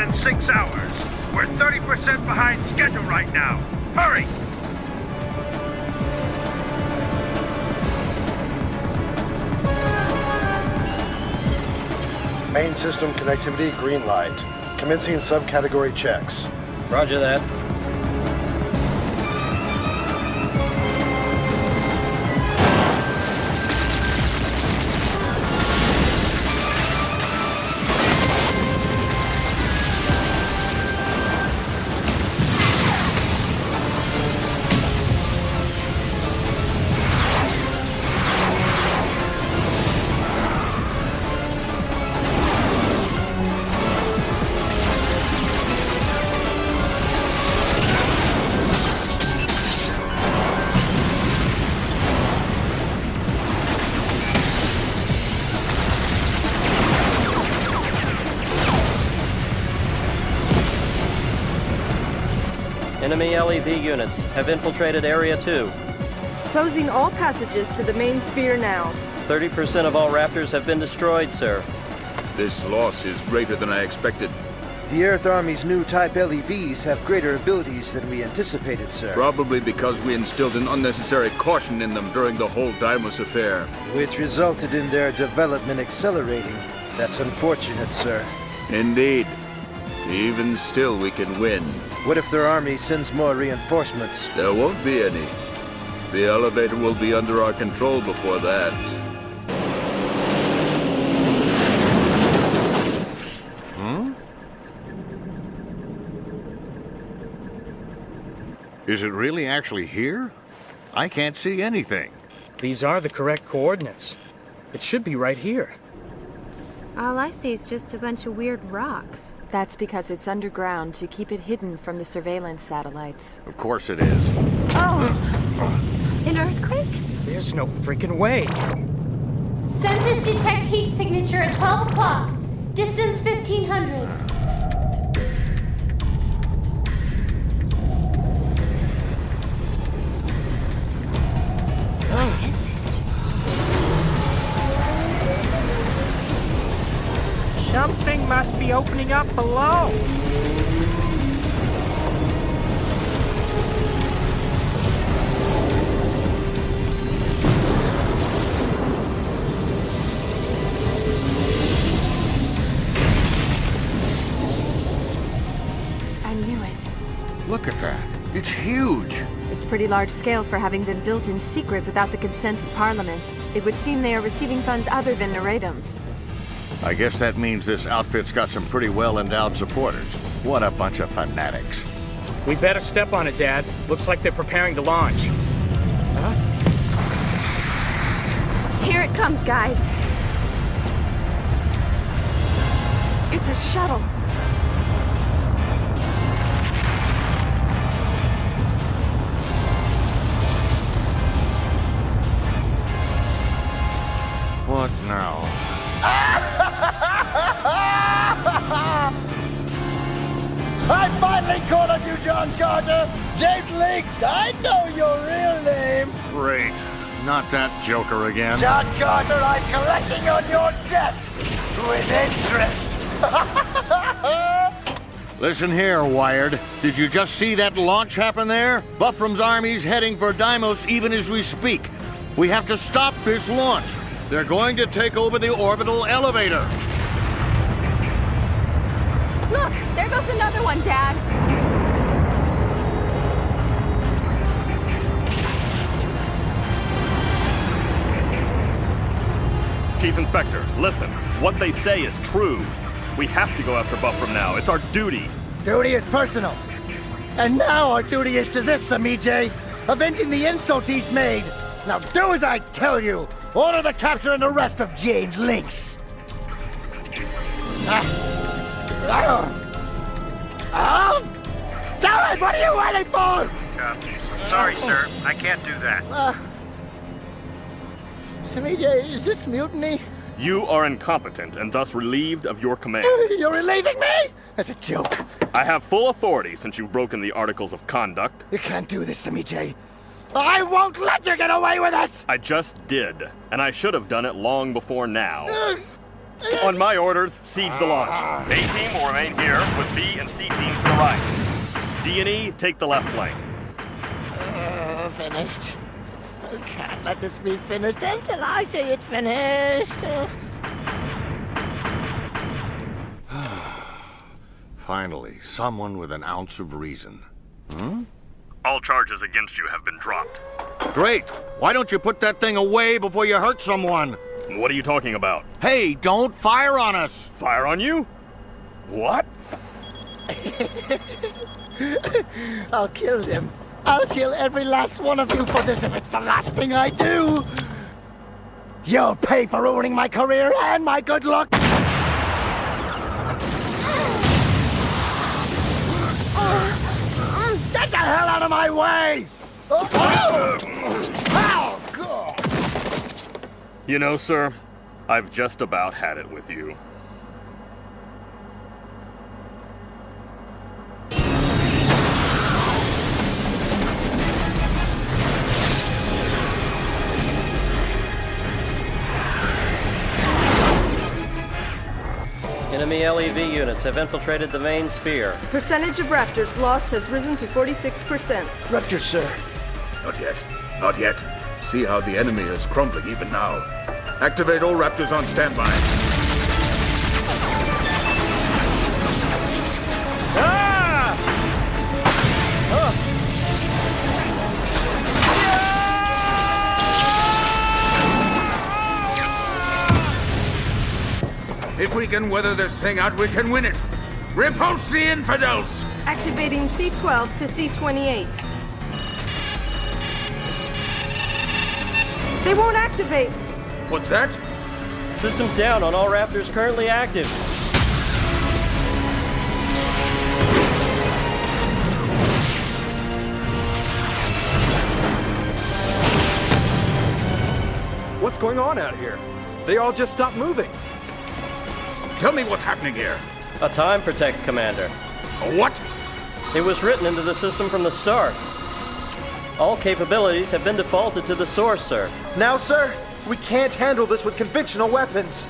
than six hours. We're 30% behind schedule right now. Hurry! Main system connectivity green light. Commencing subcategory checks. Roger that. Enemy LEV units have infiltrated Area 2. Closing all passages to the main sphere now. 30% of all Raptors have been destroyed, sir. This loss is greater than I expected. The Earth Army's new Type LEVs have greater abilities than we anticipated, sir. Probably because we instilled an unnecessary caution in them during the whole Deimos affair. Which resulted in their development accelerating. That's unfortunate, sir. Indeed. Even still, we can win. What if their army sends more reinforcements? There won't be any. The elevator will be under our control before that. Hmm? Is it really actually here? I can't see anything. These are the correct coordinates. It should be right here. All I see is just a bunch of weird rocks. That's because it's underground to keep it hidden from the surveillance satellites. Of course it is. Oh! An earthquake? There's no freaking way. Sensors detect heat signature at 12 o'clock. Distance 1500. Something must be opening up below. I knew it. Look at that. It's huge. It's pretty large scale for having been built in secret without the consent of Parliament. It would seem they are receiving funds other than Neredum's. I guess that means this outfit's got some pretty well-endowed supporters. What a bunch of fanatics. We better step on it, Dad. Looks like they're preparing to launch. Huh? Here it comes, guys. It's a shuttle. What now? I finally caught on you, John Carter! James Links, I know your real name! Great. Not that joker again. John Carter, I'm collecting on your debt! With interest! Listen here, Wired. Did you just see that launch happen there? Buffram's army's heading for Deimos even as we speak. We have to stop this launch. They're going to take over the orbital elevator. Look, there goes another one, Dad. Chief Inspector, listen. What they say is true. We have to go after Buffram now. It's our duty. Duty is personal. And now our duty is to this, Samije, avenging the insult he's made. Now do as I tell you. Order the capture and arrest of James Links. Ah. Ah. Ah. Tell it! What are you waiting for? Uh, sorry, sir. I can't do that. Uh, Samije, is this mutiny? You are incompetent and thus relieved of your command. You're relieving me? That's a joke. I have full authority since you've broken the Articles of Conduct. You can't do this, Samije. I won't let you get away with it! I just did, and I should have done it long before now. On my orders, siege the launch. A team will remain here with B and C team to the right. D and E take the left flank. Uh, finished. I can't let this be finished until I say it's finished. Finally, someone with an ounce of reason. Hmm? All charges against you have been dropped. Great! Why don't you put that thing away before you hurt someone? What are you talking about? Hey, don't fire on us! Fire on you? What? I'll kill them. I'll kill every last one of you for this if it's the last thing I do. You'll pay for ruining my career and my good luck. Get the hell out of my way! You know, sir, I've just about had it with you. Enemy LEV units have infiltrated the main sphere. Percentage of Raptors lost has risen to 46%. Raptors, sir. Not yet. Not yet. See how the enemy is crumbling even now. Activate all Raptors on standby. If we can weather this thing out, we can win it. Repulse the infidels! Activating C12 to C28. They won't activate. What's that? Systems down on all Raptors currently active. What's going on out here? They all just stopped moving. Tell me what's happening here. A time protect, Commander. A what? It was written into the system from the start. All capabilities have been defaulted to the source, sir. Now, sir, we can't handle this with conventional weapons.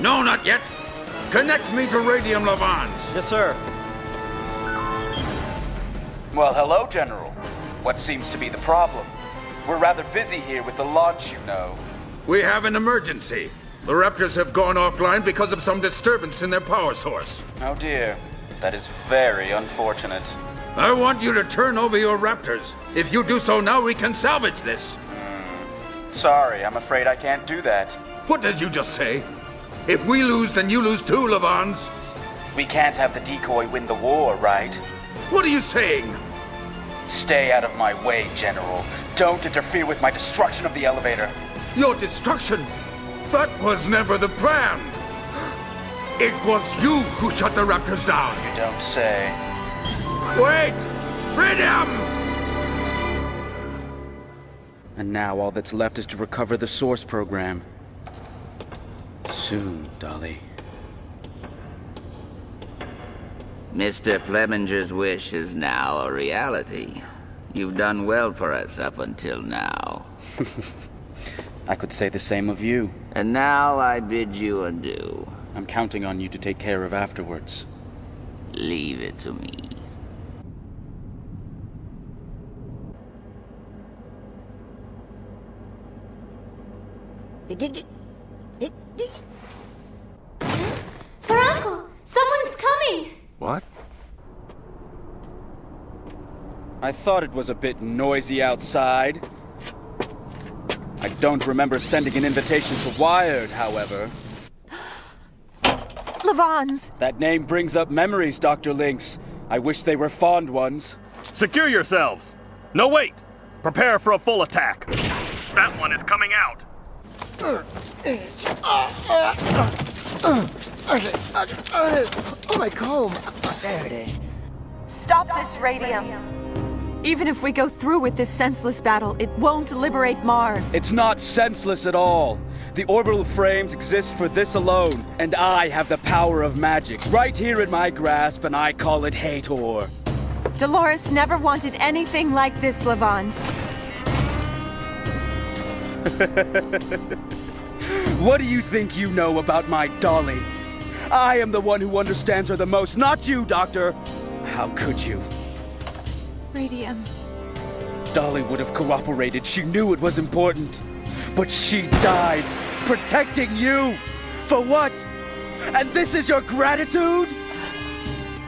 No, not yet. Connect me to Radium Levans. Yes, sir. Well, hello, General. What seems to be the problem? We're rather busy here with the launch, you know. We have an emergency. The Raptors have gone offline because of some disturbance in their power source. Oh dear. That is very unfortunate. I want you to turn over your Raptors. If you do so now, we can salvage this. Hmm. Sorry, I'm afraid I can't do that. What did you just say? If we lose, then you lose too, Levans. We can't have the decoy win the war, right? What are you saying? Stay out of my way, General. Don't interfere with my destruction of the elevator. Your destruction? That was never the plan. It was you who shut the Raptors down. You don't say. Wait! Freedom! And now all that's left is to recover the source program. Soon, Dolly. Mr. Fleminger's wish is now a reality. You've done well for us up until now. I could say the same of you. And now I bid you adieu. I'm counting on you to take care of afterwards. Leave it to me. Sir Uncle, someone's coming! What? I thought it was a bit noisy outside. I don't remember sending an invitation to Wired, however. Levans! That name brings up memories, Dr. Links. I wish they were fond ones. Secure yourselves! No, wait! Prepare for a full attack. That one is coming out. Oh, my comb. There it is. Stop this radium. Even if we go through with this senseless battle, it won't liberate Mars. It's not senseless at all. The orbital frames exist for this alone, and I have the power of magic right here in my grasp, and I call it Hathor. Dolores never wanted anything like this, Levans. What do you think you know about my Dolly? I am the one who understands her the most, not you, Doctor. How could you? Radium. Dolly would have cooperated. She knew it was important. But she died, protecting you. For what? And this is your gratitude?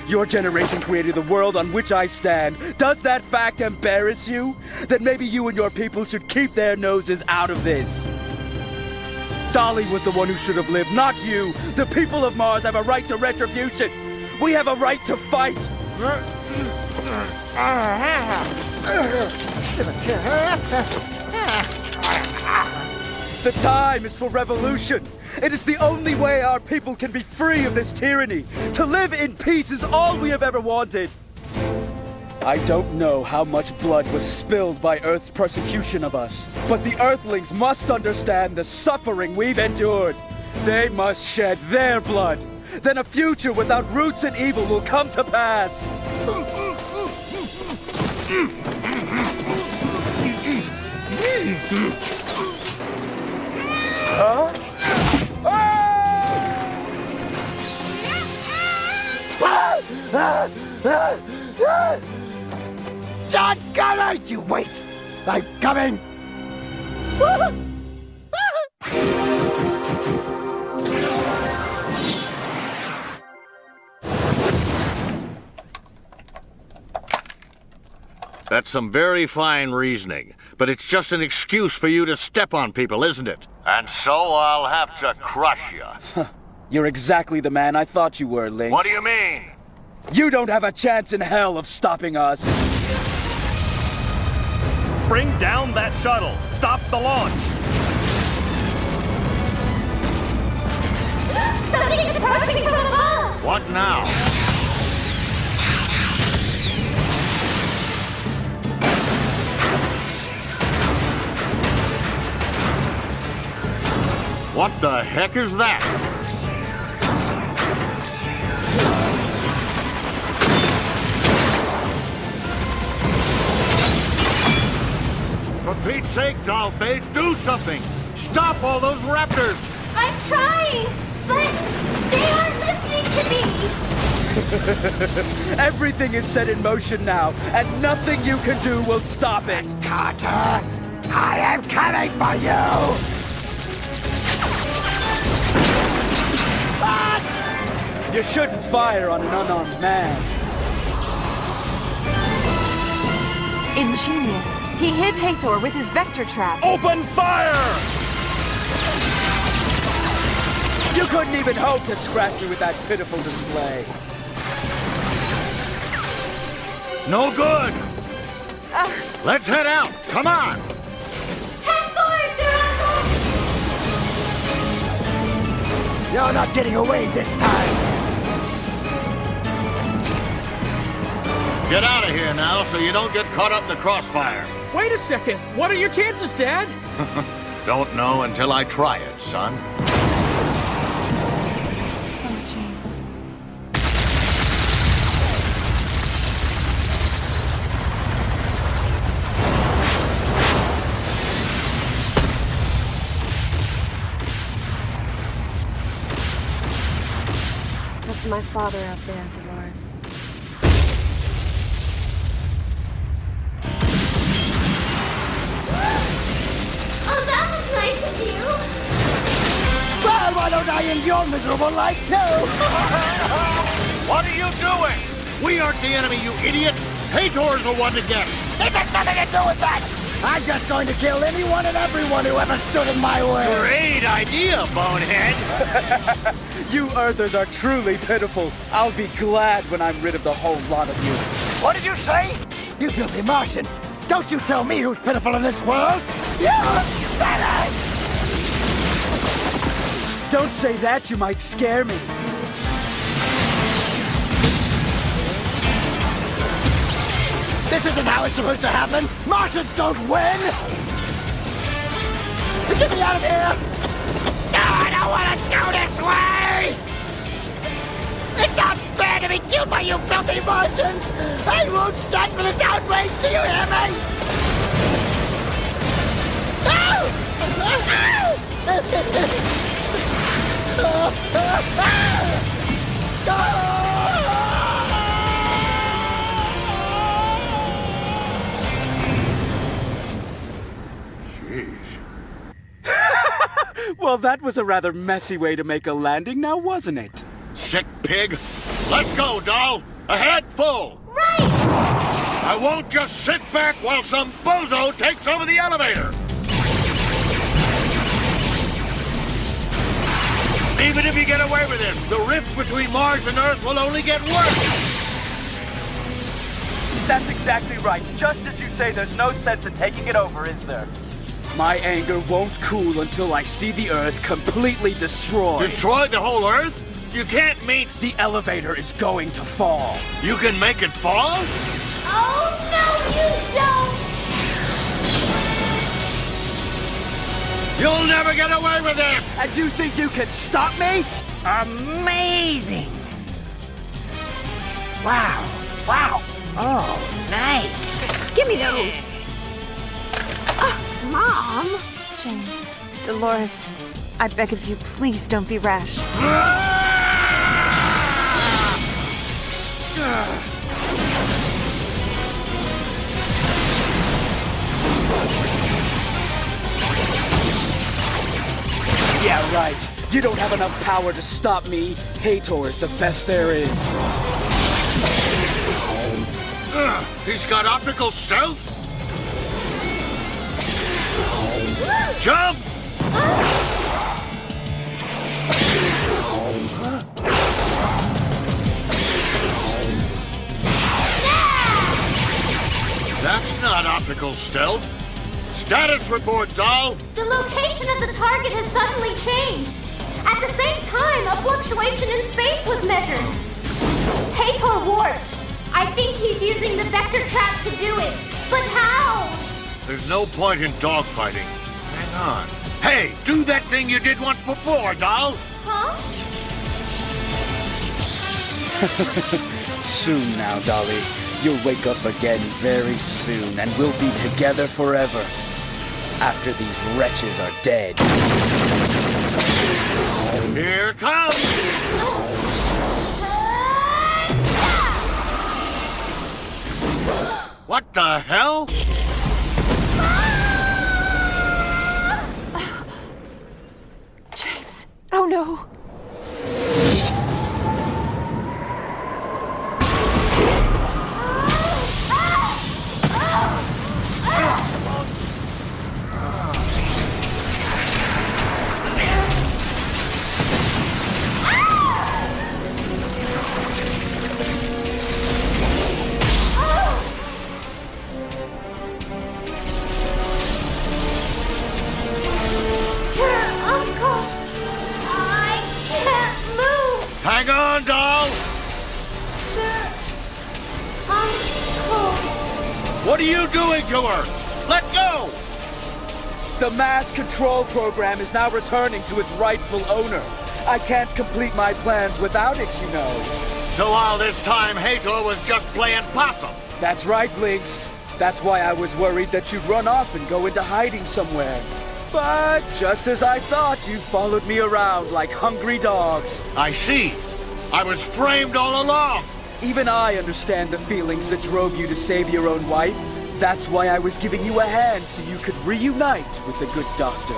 Your generation created the world on which I stand. Does that fact embarrass you? Then maybe you and your people should keep their noses out of this. Dolly was the one who should have lived, not you. The people of Mars have a right to retribution. We have a right to fight. The time is for revolution. It is the only way our people can be free of this tyranny. To live in peace is all we have ever wanted. I don't know how much blood was spilled by Earth's persecution of us, but the Earthlings must understand the suffering we've endured. They must shed their blood. Then a future without roots and evil will come to pass. Huh? Ah! Ah! Ah! John, come You wait! I'm coming! That's some very fine reasoning, but it's just an excuse for you to step on people, isn't it? And so I'll have to crush you. You're exactly the man I thought you were, Links. What do you mean? You don't have a chance in hell of stopping us. Bring down that shuttle. Stop the launch. Something is approaching from above! What now? What the heck is that? For Pete's sake, Dalbate, do something! Stop all those raptors! I'm trying, but they aren't listening to me! Everything is set in motion now, and nothing you can do will stop it. Carter, I am coming for you! You shouldn't fire on an unarmed man. Ingenious. He hid Hathor with his vector trap. Open fire! You couldn't even hope to scratch me with that pitiful display. No good! Let's head out! Come on! You're not getting away this time! Get out of here now so you don't get caught up in the crossfire. Wait a second. What are your chances, Dad? don't know until I try it, son. Oh, James. That's my father up there, Dolores. End your miserable life too? What are you doing? We aren't the enemy, you idiot! Hathor's the one to get! It has nothing to do with that! I'm just going to kill anyone and everyone who ever stood in my way! Great idea, bonehead! You Earthers are truly pitiful. I'll be glad when I'm rid of the whole lot of you. What did you say? You filthy Martian! Don't you tell me who's pitiful in this world! You fetish! Don't say that, you might scare me. This isn't how it's supposed to happen! Martians don't win! Get me out of here! No, I don't want to go this way! It's not fair to be killed by you filthy Martians! I won't stand for this outrage, do you hear me? Ow! well, that was a rather messy way to make a landing now, wasn't it? Sick pig. Let's go, doll. Ahead full. Right! I won't just sit back while some bozo takes over the elevator. Even if you get away with it, the rift between Mars and Earth will only get worse. That's exactly right. Just as you say, there's no sense in taking it over, is there? My anger won't cool until I see the Earth completely destroyed. Destroy the whole Earth? You can't mean... The elevator is going to fall. You can make it fall? Oh, no, you don't! You'll never get away with it! And you think you can stop me? Amazing! Wow. Wow. Oh, nice. Give me those! Uh, Mom! James, Dolores, I beg of you, please don't be rash. Ah! Ah! Yeah, right. You don't have enough power to stop me. Hathor is the best there is. Uh, he's got optical stealth? Jump! That's not optical stealth. Status report, doll. The location of the target has suddenly changed. At the same time, a fluctuation in space was measured. Hathor warped. I think he's using the vector trap to do it. But how? There's no point in dogfighting. Hang on. Hey, do that thing you did once before, doll. Huh? soon now, Dolly. You'll wake up again very soon, and we'll be together forever. After these wretches are dead. Here comes! What the hell? Hang on, doll! Sir, Uncle! What are you doing to her? Let go! The mass control program is now returning to its rightful owner. I can't complete my plans without it, you know. So all this time, Hathor was just playing possum. That's right, Blinks. That's why I was worried that you'd run off and go into hiding somewhere. But just as I thought, you followed me around like hungry dogs. I see. I was framed all along. Even I understand the feelings that drove you to save your own wife. That's why I was giving you a hand so you could reunite with the good doctor.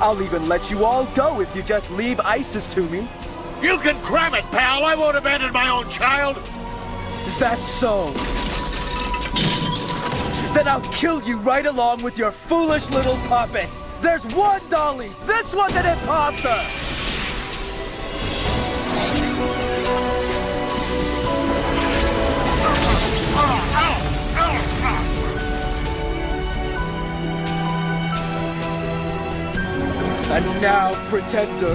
I'll even let you all go if you just leave Isis to me. You can cram it, pal. I won't abandon my own child. Is that so? Then I'll kill you right along with your foolish little puppet. There's one Dolly. This one's an imposter. And now, Protector,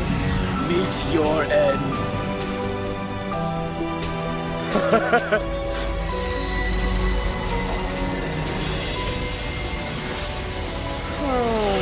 meet your end. oh.